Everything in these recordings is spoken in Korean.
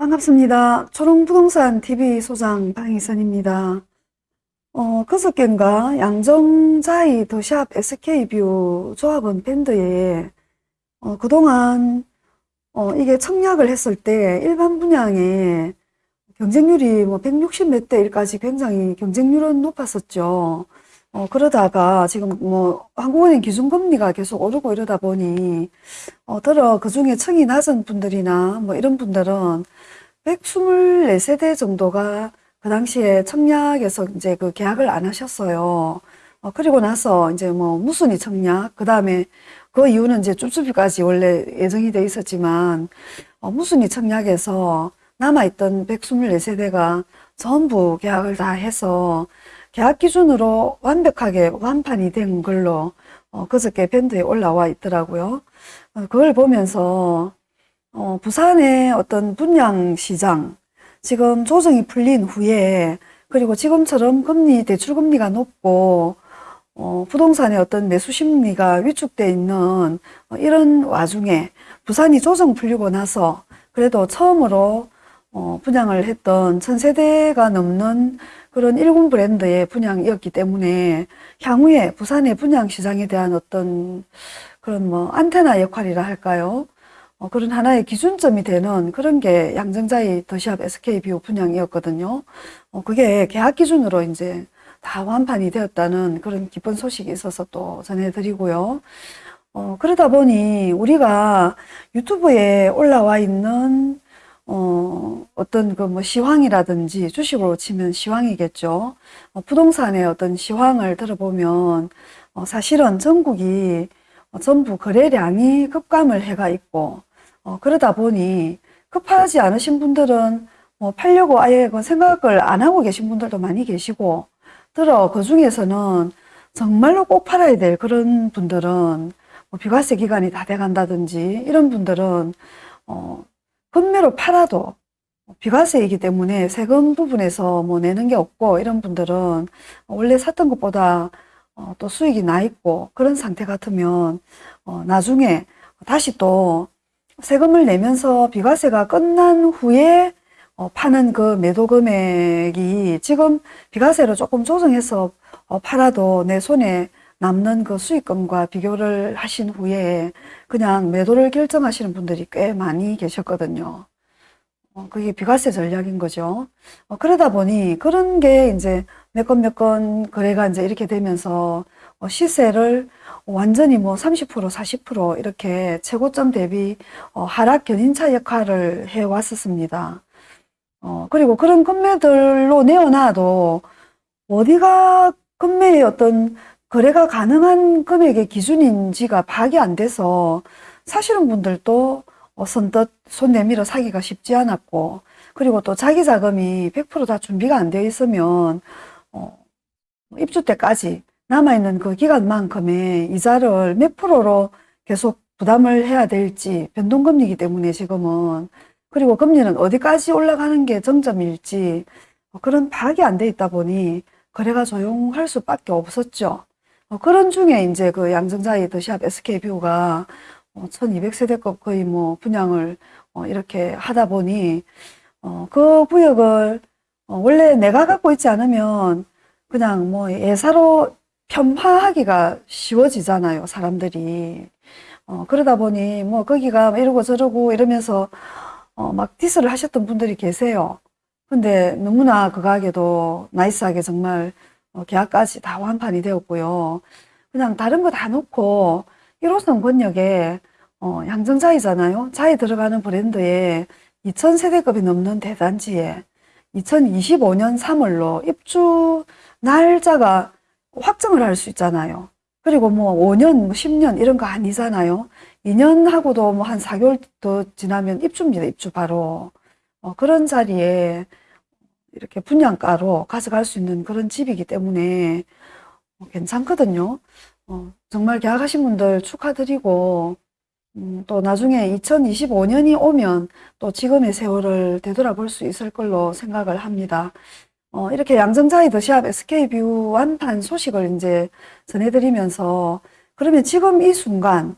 반갑습니다. 초롱부동산 TV 소장 방희선입니다. 어, 그저께인가 양정자이 더샵 SK뷰 조합원 밴드에 어, 그동안 어, 이게 청약을 했을 때 일반 분양에 경쟁률이 뭐 160 몇대 1까지 굉장히 경쟁률은 높았었죠. 어, 그러다가 지금 뭐 한국은행 기준금리가 계속 오르고 이러다 보니 어, 들어 그 중에 층이 낮은 분들이나 뭐 이런 분들은 124세대 정도가 그 당시에 청약에서 이제 그 계약을 안 하셨어요. 어, 그리고 나서 이제 뭐 무순위 청약, 그 다음에 그 이유는 이제 쭈쭈비까지 원래 예정이 돼 있었지만 어, 무순위 청약에서 남아있던 124세대가 전부 계약을 다 해서 계약 기준으로 완벽하게 완판이 된 걸로 어, 그저께 밴드에 올라와 있더라고요. 어, 그걸 보면서 어, 부산의 어떤 분양 시장 지금 조정이 풀린 후에 그리고 지금처럼 금리 대출 금리가 높고 어, 부동산의 어떤 매수 심리가 위축돼 있는 어, 이런 와중에 부산이 조정 풀리고 나서 그래도 처음으로 어, 분양을 했던 천세대가 넘는 그런 일군 브랜드의 분양이었기 때문에 향후에 부산의 분양 시장에 대한 어떤 그런 뭐 안테나 역할이라 할까요? 어, 그런 하나의 기준점이 되는 그런 게 양정자이 더샵 SK뷰 분양이었거든요. 어, 그게 계약 기준으로 이제 다 완판이 되었다는 그런 기쁜 소식이 있어서 또 전해드리고요. 어, 그러다 보니 우리가 유튜브에 올라와 있는 어, 어떤 그 뭐 시황이라든지 주식으로 치면 시황이겠죠. 어, 부동산의 어떤 시황을 들어보면 어, 사실은 전국이 어, 전부 거래량이 급감을 해가 있고 어, 그러다 보니 급하지 않으신 분들은 뭐 팔려고 아예 그 생각을 안 하고 계신 분들도 많이 계시고 들어 그 중에서는 정말로 꼭 팔아야 될 그런 분들은 뭐 비과세 기간이 다 돼간다든지 이런 분들은 어, 금매로 팔아도 비과세이기 때문에 세금 부분에서 뭐 내는 게 없고 이런 분들은 원래 샀던 것보다 어, 또 수익이 나 있고 그런 상태 같으면 어, 나중에 다시 또 세금을 내면서 비과세가 끝난 후에 어, 파는 그 매도 금액이 지금 비과세로 조금 조정해서 어, 팔아도 내 손에 남는 그 수익금과 비교를 하신 후에 그냥 매도를 결정하시는 분들이 꽤 많이 계셨거든요. 어, 그게 비과세 전략인 거죠. 어, 그러다 보니 그런 게 이제 몇건 몇 건 거래가 이제 이렇게 되면서 어, 시세를 완전히 뭐 30%, 40% 이렇게 최고점 대비 어, 하락 견인차 역할을 해 왔었습니다. 어, 그리고 그런 금매들로 내어놔도 어디가 금매의 어떤 거래가 가능한 금액의 기준인지가 파악이 안 돼서 사시는 분들도 어, 선뜻 손 내밀어 사기가 쉽지 않았고 그리고 또 자기 자금이 100%다 준비가 안 되어 있으면 어, 입주 때까지 남아있는 그 기간만큼의 이자를 몇 프로로 계속 부담을 해야 될지 변동금리이기 때문에 지금은 그리고 금리는 어디까지 올라가는 게 정점일지 그런 파악이 안 돼 있다 보니 거래가 조용할 수밖에 없었죠. 어, 그런 중에 이제 그 양정자의 더샵 SK뷰가 1200세대급 어, 거의 뭐 분양을 어, 이렇게 하다 보니 그 구역을 원래 내가 갖고 있지 않으면 그냥 뭐 예사로 편파하기가 쉬워지잖아요, 사람들이. 어, 그러다 보니 뭐 거기가 이러고 저러고 이러면서 어, 막 diss를 하셨던 분들이 계세요. 근데 너무나 그 가게도 nice하게 정말 어, 계약까지 다 완판이 되었고요. 그냥 다른 거 다 놓고 1호선 권역에 어, 양정자이잖아요. 자이 들어가는 브랜드에 2000세대급이 넘는 대단지에 2025년 3월로 입주 날짜가 확정을 할 수 있잖아요. 그리고 뭐 5년, 10년 뭐 이런 거 아니잖아요. 2년 하고도 뭐 한 4개월 더 지나면 입주입니다. 입주 바로. 어, 그런 자리에 이렇게 분양가로 가져갈 수 있는 그런 집이기 때문에 어, 괜찮거든요. 어, 정말 계약하신 분들 축하드리고 음, 또 나중에 2025년이 오면 또 지금의 세월을 되돌아볼 수 있을 걸로 생각을 합니다. 어, 이렇게 양정자의 더샵 SK뷰 완판 소식을 이제 전해드리면서 그러면 지금 이 순간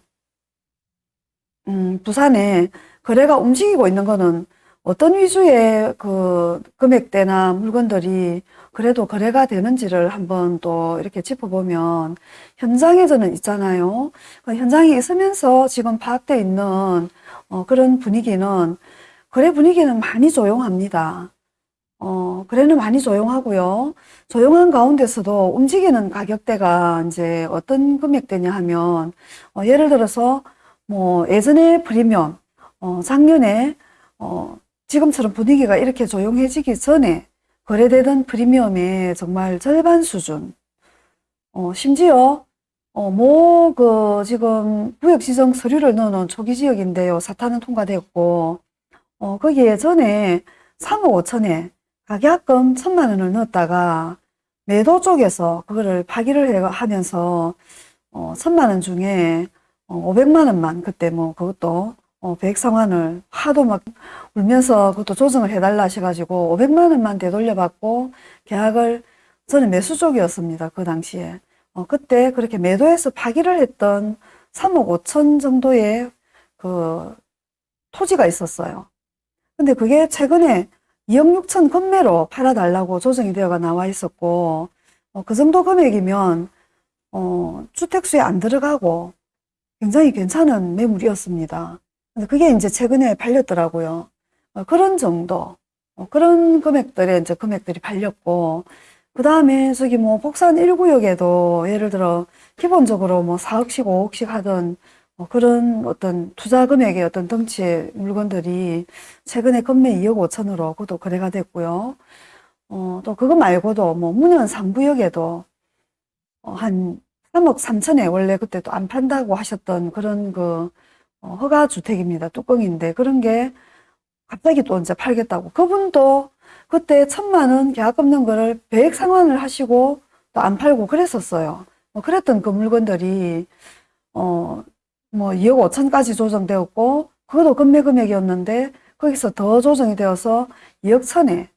음, 부산에 거래가 움직이고 있는 거는 어떤 위주의 그 금액대나 물건들이 그래도 거래가 되는지를 한번 또 이렇게 짚어보면 현장에서는 있잖아요. 그 현장에 있으면서 지금 파악되어 있는 어, 그런 분위기는 거래 분위기는 많이 조용합니다. 어, 거래는 많이 조용하고요. 조용한 가운데서도 움직이는 가격대가 이제 어떤 금액대냐 하면 어, 예를 들어서 뭐 예전에 프리미엄 어, 작년에 어, 지금처럼 분위기가 이렇게 조용해지기 전에 거래되던 프리미엄의 정말 절반 수준. 어, 심지어, 어, 뭐, 그, 지금 구역지정 서류를 넣어놓은 초기 지역인데요. 사탄은 통과됐고, 어, 거기에 전에 3억 5천에 가계약금 천만 원을 넣었다가 매도 쪽에서 그거를 파기를 해- 하면서, 어, 천만 원 중에 어, 500만 원만 그때 뭐 그것도 어, 상환을 하도 막 울면서 그것도 조정을 해달라 하셔가지고 500만 원만 되돌려받고 계약을 저는 매수 쪽이었습니다. 그 당시에. 어, 그때 그렇게 매도해서 파기를 했던 3억 5천 정도의 그 토지가 있었어요. 근데 그게 최근에 2억 6천 건매로 팔아달라고 조정이 되어가 나와 있었고, 어, 그 정도 금액이면, 어, 주택수에 안 들어가고 굉장히 괜찮은 매물이었습니다. 근데 그게 이제 최근에 팔렸더라고요. 어, 그런 정도, 어, 그런 금액들의 이제 금액들이 팔렸고, 그 다음에 저기 뭐 복산 1구역에도 예를 들어 기본적으로 뭐 4억씩 5억씩 하던 어, 그런 어떤 투자 금액의 어떤 덩치의 물건들이 최근에 건매 2억 5천으로 그것도 거래가 됐고요. 어, 또 그거 말고도 뭐 문현 3구역에도 어, 한 3억 3천에 원래 그때 또 안 판다고 하셨던 그런 그 어, 허가 주택입니다. 뚜껑인데 그런 게 갑자기 또 이제 팔겠다고. 그분도 그때 천만 원 계약 없는 거를 배액 상환을 하시고 또 안 팔고 그랬었어요. 뭐 그랬던 그 물건들이 어 뭐 2억 5천까지 조정되었고 그것도 급매 금액이었는데 거기서 더 조정이 되어서 2억 천에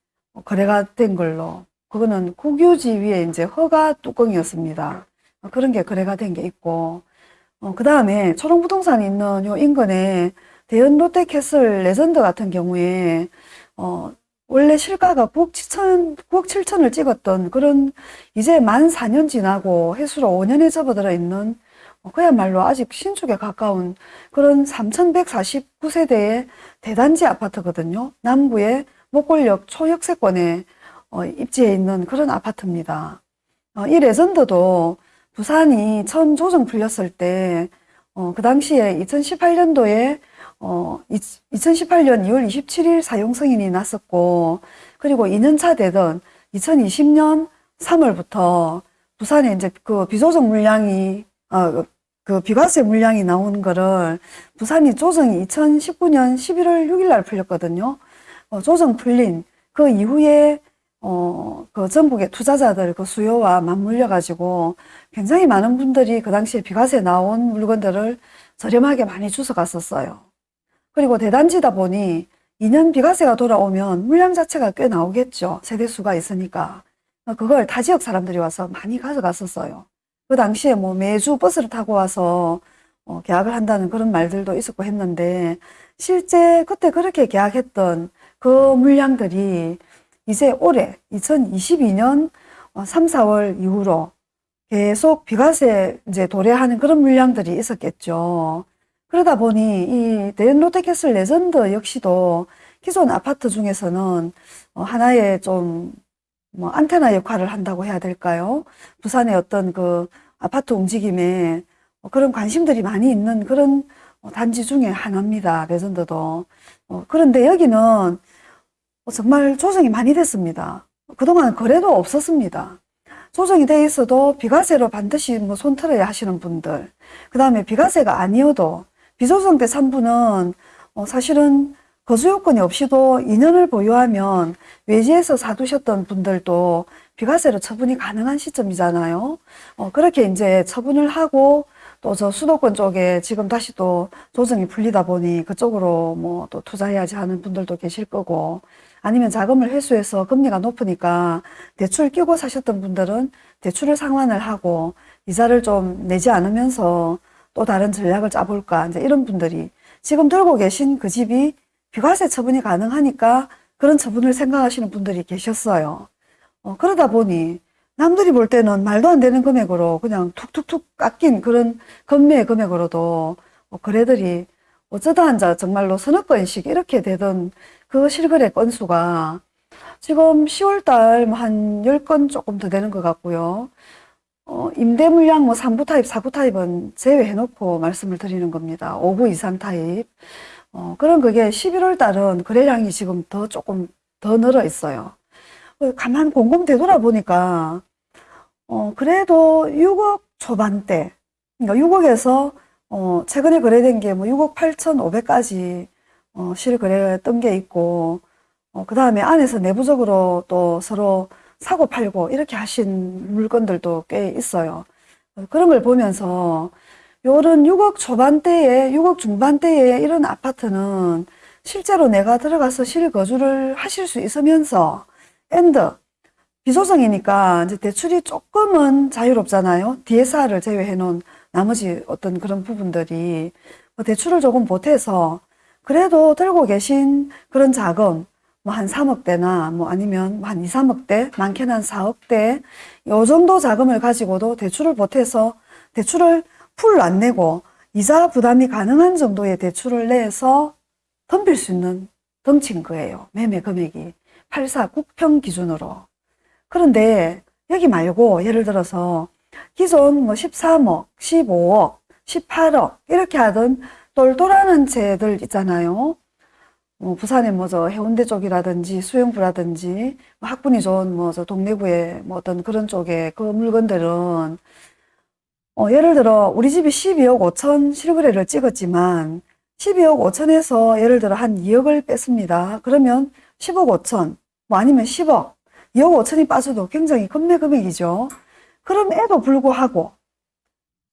거래가 된 걸로 그거는 국유지 위에 이제 허가 뚜껑이었습니다. 어, 그런 게 거래가 된 게 있고 어, 그 다음에 초롱부동산이 있는 요 인근에 대연 롯데캐슬 레전드 같은 경우에 어, 원래 실가가 9억 7천, 9억 7천을 찍었던 그런 이제 만 4년 지나고 해수로 5년에 접어들어 있는 어, 그야말로 아직 신축에 가까운 그런 3,149세대의 대단지 아파트거든요. 남구의 목골역 초역세권에 어, 입지해 있는 그런 아파트입니다. 어, 이 레전드도 부산이 처음 조정 풀렸을 때, 어, 그 당시에 2018년도에, 어, 2018년 2월 27일 사용 승인이 났었고, 그리고 2년차 되던 2020년 3월부터 부산에 이제 그 비조정 물량이, 어, 그 비과세 물량이 나온 거를 부산이 조정이 2019년 11월 6일 날 풀렸거든요. 어, 조정 풀린 그 이후에 어, 그 전국의 투자자들 그 수요와 맞물려 가지고 굉장히 많은 분들이 그 당시에 비과세 나온 물건들을 저렴하게 많이 주워 갔었어요. 그리고 대단지다 보니 2년 비과세가 돌아오면 물량 자체가 꽤 나오겠죠. 세대수가 있으니까. 그걸 타 지역 사람들이 와서 많이 가져갔었어요. 그 당시에 뭐 매주 버스를 타고 와서 어, 계약을 한다는 그런 말들도 있었고 했는데 실제 그때 그렇게 계약했던 그 물량들이 이제 올해 2022년 3, 4월 이후로 계속 비과세 이제 도래하는 그런 물량들이 있었겠죠. 그러다 보니 이 대연 롯데캐슬 레전드 역시도 기존 아파트 중에서는 어, 하나의 좀 뭐 안테나 역할을 한다고 해야 될까요? 부산의 어떤 그 아파트 움직임에 그런 관심들이 많이 있는 그런 어, 단지 중에 하나입니다. 레전드도. 어, 그런데 여기는 어, 정말 조정이 많이 됐습니다. 그동안 거래도 없었습니다. 조정이 돼 있어도 비과세로 반드시 뭐 손털어야 하시는 분들, 그 다음에 비과세가 아니어도 비조정 때 3부는 어, 사실은 거주 요건이 없이도 2년을 보유하면 외지에서 사두셨던 분들도 비과세로 처분이 가능한 시점이잖아요. 어, 그렇게 이제 처분을 하고 또 저 수도권 쪽에 지금 다시 또 조정이 풀리다 보니 그쪽으로 뭐 또 투자해야지 하는 분들도 계실 거고 아니면 자금을 회수해서 금리가 높으니까 대출 끼고 사셨던 분들은 대출을 상환을 하고 이자를 좀 내지 않으면서 또 다른 전략을 짜볼까 이제 이런 분들이 지금 들고 계신 그 집이 비과세 처분이 가능하니까 그런 처분을 생각하시는 분들이 계셨어요. 어, 그러다 보니 남들이 볼 때는 말도 안 되는 금액으로 그냥 툭툭툭 깎인 그런 건매 금액으로도 어, 거래들이 어쩌다 한자 정말로 서너 건씩 이렇게 되던 그 실거래 건수가 지금 10월달 뭐한 10건 조금 더 되는 것 같고요. 어, 임대 물량 뭐 3구 타입, 4구 타입은 제외해놓고 말씀을 드리는 겁니다. 5구 이상 타입. 어, 그런 그게 11월 달은 거래량이 지금 더 조금 더 늘어 있어요. 어, 가만 곰곰 되돌아보니까, 어, 그래도 6억 초반대, 그러니까 6억에서, 어, 최근에 거래된 게 뭐 6억 8,500까지, 어, 실거래했던 게 있고, 어, 그 다음에 안에서 내부적으로 또 서로 사고 팔고 이렇게 하신 물건들도 꽤 있어요. 어, 그런 걸 보면서 요런 6억 초반대에, 6억 중반대에 이런 아파트는 실제로 내가 들어가서 실거주를 하실 수 있으면서 end 비소정이니까 이제 대출이 조금은 자유롭잖아요. DSR을 제외해 놓은 나머지 어떤 그런 부분들이 뭐 대출을 조금 보태서 그래도 들고 계신 그런 자금 뭐 한 3억대나 뭐 아니면 한 2, 3억대, 많게는 한 4억대 요 정도 자금을 가지고도 대출을 보태서 대출을 풀안 내고 이자 부담이 가능한 정도의 대출을 내서 덤빌 수 있는 덩치인 거예요. 매매 금액이 84 국평 기준으로. 그런데 여기 말고 예를 들어서 기존 뭐 13억, 15억, 18억 이렇게 하던 똘똘하는 채들 있잖아요. 뭐 부산의 뭐저 해운대 쪽이라든지 수영구라든지 뭐 학군이 좋은 뭐 저 동래구의 뭐 어떤 그런 쪽에 그 물건들은 어 예를 들어 우리 집이 12억 5천 실거래를 찍었지만 12억 5천에서 예를 들어 한 2억을 뺐습니다. 그러면 10억 5천 뭐 아니면 10억 2억 5천이 빠져도 굉장히 겁내 금액이죠. 그럼에도 불구하고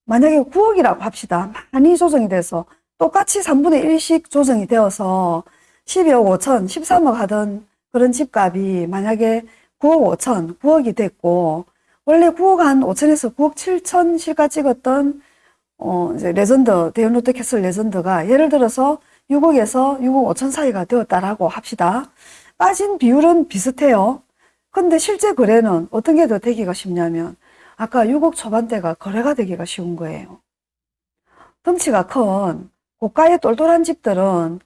만약에 9억이라고 합시다. 많이 조정이 돼서 똑같이 3분의 1씩 조정이 되어서 12억 5천, 13억 하던 그런 집값이 만약에 9억 5천, 9억이 됐고 원래 9억 한 5천에서 9억 7천 실가 찍었던 어 이제 레전드 대연 롯데캐슬 레전드가 예를 들어서 6억에서 6억 5천 사이가 되었다라고 합시다. 빠진 비율은 비슷해요. 근데 실제 거래는 어떤 게 더 되기가 쉽냐면 아까 6억 초반대가 거래가 되기가 쉬운 거예요. 덩치가 큰 고가의 똘똘한 집들은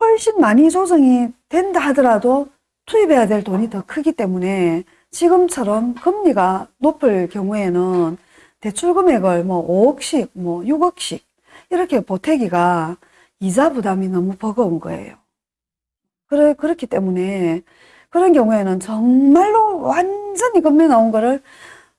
훨씬 많이 조정이 된다 하더라도 투입해야 될 돈이 더 크기 때문에 지금처럼 금리가 높을 경우에는 대출 금액을 뭐 5억씩, 뭐 6억씩 이렇게 보태기가 이자 부담이 너무 버거운 거예요. 그래, 그렇기 때문에 그런 경우에는 정말로 완전히 금리 나온 거를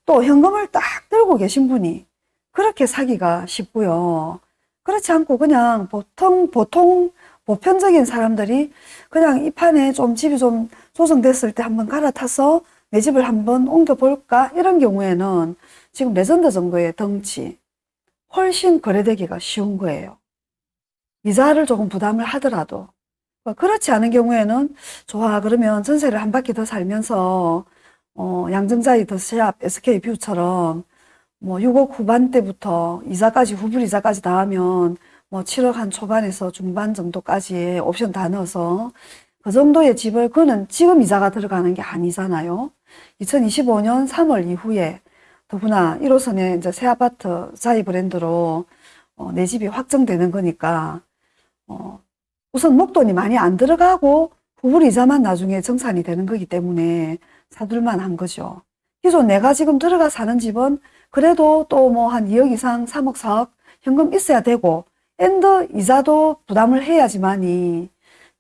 또 현금을 딱 들고 계신 분이 그렇게 사기가 쉽고요. 그렇지 않고 그냥 보통, 보통 보편적인 사람들이 그냥 이 판에 좀 집이 좀 조정됐을 때 한번 갈아타서 내 집을 한번 옮겨볼까? 이런 경우에는 지금 레전드 정도의 덩치 훨씬 거래되기가 쉬운 거예요. 이자를 조금 부담을 하더라도 그렇지 않은 경우에는 좋아 그러면 전세를 한 바퀴 더 살면서 어, 양정자 이 더샵 SK뷰처럼 뭐 6억 후반대부터 이자까지 후불 이자까지 다 하면 뭐 7억 한 초반에서 중반 정도까지의 옵션 다 넣어서 그 정도의 집을 그는 지금 이자가 들어가는 게 아니잖아요. 2025년 3월 이후에 더구나 1호선에 이제 새 아파트 자이 브랜드로 어, 내 집이 확정되는 거니까 어, 우선 목돈이 많이 안 들어가고 후불 이자만 나중에 정산이 되는 거기 때문에 사둘만 한 거죠. 기존 내가 지금 들어가 사는 집은 그래도 또 뭐 한 2억 이상 3억 4억 현금 있어야 되고 엔더 이자도 부담을 해야지만이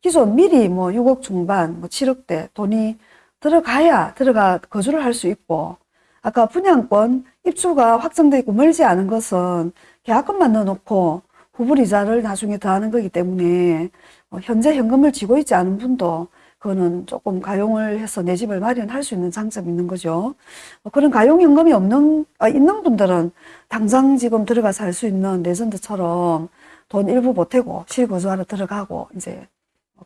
기존 미리 뭐 6억 중반 뭐 7억대 돈이 들어가야 들어가 거주를 할 수 있고 아까 분양권 입주가 확정되고 멀지 않은 것은 계약금만 넣어놓고 후불이자를 나중에 더하는 거기 때문에 어, 현재 현금을 쥐고 있지 않은 분도 그거는 조금 가용을 해서 내 집을 마련할 수 있는 장점이 있는 거죠. 어, 그런 가용 현금이 없는 아, 있는 분들은 당장 지금 들어가 살수 있는 레전드처럼 돈 일부 보태고 실거주하러 들어가고 이제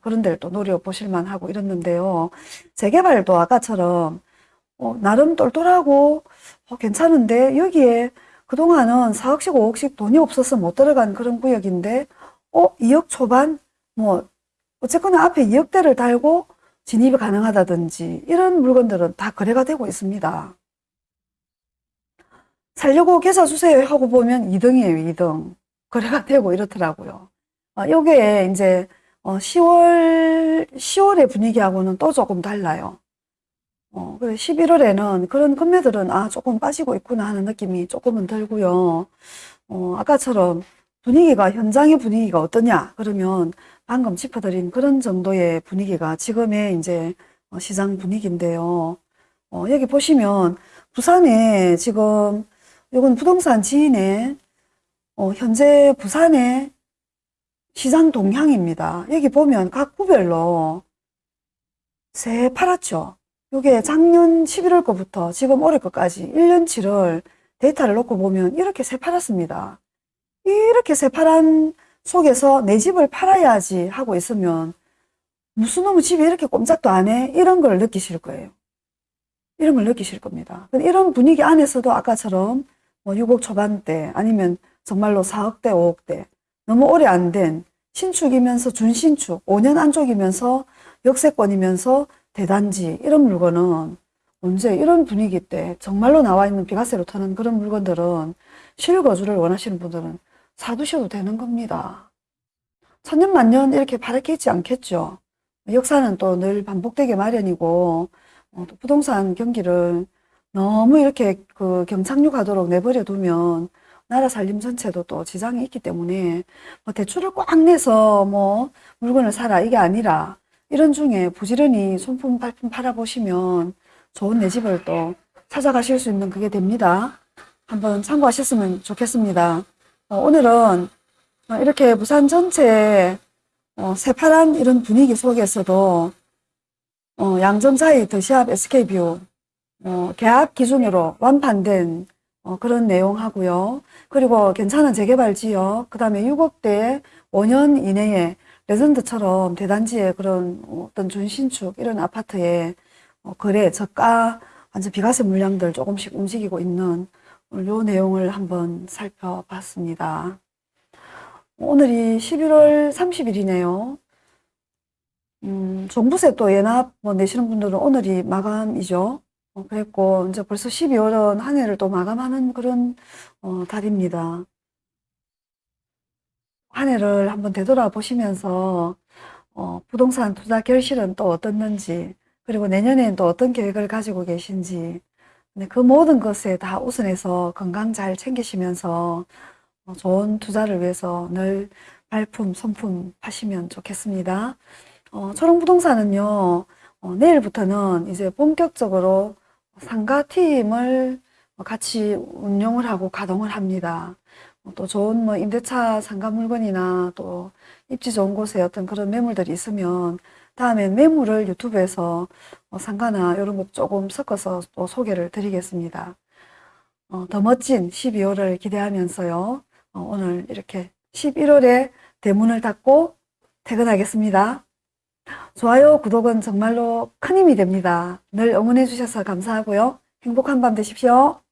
그런 데를 또 노려보실 만 하고 이랬는데요. 재개발도 아까처럼 어, 나름 똘똘하고 어, 괜찮은데 여기에 그동안은 4억씩 5억씩 돈이 없어서 못 들어간 그런 구역인데 어 2억 초반 뭐 어쨌거나 앞에 2억대를 달고 진입이 가능하다든지 이런 물건들은 다 거래가 되고 있습니다. 살려고 계사 주세요 하고 보면 2등이에요, 2등. 거래가 되고 이렇더라고요. 어, 요게 이제 어, 10월, 10월의 분위기하고는 또 조금 달라요. 어, 그래 11월에는 그런 금매들은 아, 조금 빠지고 있구나 하는 느낌이 조금은 들고요. 어, 아까처럼 분위기가, 현장의 분위기가 어떠냐? 그러면 방금 짚어드린 그런 정도의 분위기가 지금의 이제 어, 시장 분위기인데요. 어, 여기 보시면 부산에 지금 이건 부동산 지인의 어, 현재 부산의 시장 동향입니다. 여기 보면 각 구별로 새 파랗죠? 이게 작년 11월 거부터 지금 올해 거까지 1년치를 데이터를 놓고 보면 이렇게 새 팔았습니다. 이렇게 새파란 속에서 내 집을 팔아야지 하고 있으면 무슨 놈의 집이 이렇게 꼼짝도 안 해? 이런 걸 느끼실 거예요. 이런 걸 느끼실 겁니다. 이런 분위기 안에서도 아까처럼 뭐 6억 초반대 아니면 정말로 4억대, 5억대 너무 오래 안 된 신축이면서 준신축 5년 안쪽이면서 역세권이면서 대단지 이런 물건은 언제 이런 분위기 때 정말로 나와 있는 비과세로 타는 그런 물건들은 실거주를 원하시는 분들은 사두셔도 되는 겁니다. 천년 만년 이렇게 바라게 있지 않겠죠. 역사는 또 늘 반복되게 마련이고 어, 또 부동산 경기를 너무 이렇게 그 경착륙하도록 내버려 두면 나라 살림 전체도 또 지장이 있기 때문에 뭐 대출을 꽉 내서 뭐 물건을 사라 이게 아니라 이런 중에 부지런히 손품 발품 팔아보시면 좋은 내 집을 또 찾아가실 수 있는 그게 됩니다. 한번 참고하셨으면 좋겠습니다. 어, 오늘은 어, 이렇게 부산 전체 어, 새파란 이런 분위기 속에서도 어, 양정자이 더샵 SK뷰 어, 계약 기준으로 완판된 어, 그런 내용 하고요. 그리고 괜찮은 재개발 지역, 그 다음에 6억대 5년 이내에 레전드처럼 대단지의 그런 어떤 준신축 이런 아파트에 어, 거래 저가 완전 비과세 물량들 조금씩 움직이고 있는 요 내용을 한번 살펴봤습니다. 오늘이 11월 30일이네요. 음, 종부세 또 예납 뭐 내시는 분들은 오늘이 마감이죠. 어, 그랬고 이제 벌써 12월은 한 해를 또 마감하는 그런 어, 달입니다. 한 해를 한번 되돌아보시면서 어, 부동산 투자 결실은 또 어떻는지 그리고 내년에는 또 어떤 계획을 가지고 계신지 네, 그 모든 것에 다 우선해서 건강 잘 챙기시면서 어, 좋은 투자를 위해서 늘 발품, 손품 하시면 좋겠습니다. 어, 초롱부동산은요, 어, 내일부터는 이제 본격적으로 상가팀을 같이 운용을 하고 가동을 합니다. 어, 또 좋은 뭐 임대차 상가 물건이나 또 입지 좋은 곳에 어떤 그런 매물들이 있으면 다음엔 매물을 유튜브에서 어, 상가나 이런 것 조금 섞어서 또 소개를 드리겠습니다. 어, 더 멋진 12월을 기대하면서요. 어, 오늘 이렇게 11월에 대문을 닫고 퇴근하겠습니다. 좋아요, 구독은 정말로 큰 힘이 됩니다. 늘 응원해 주셔서 감사하고요. 행복한 밤 되십시오.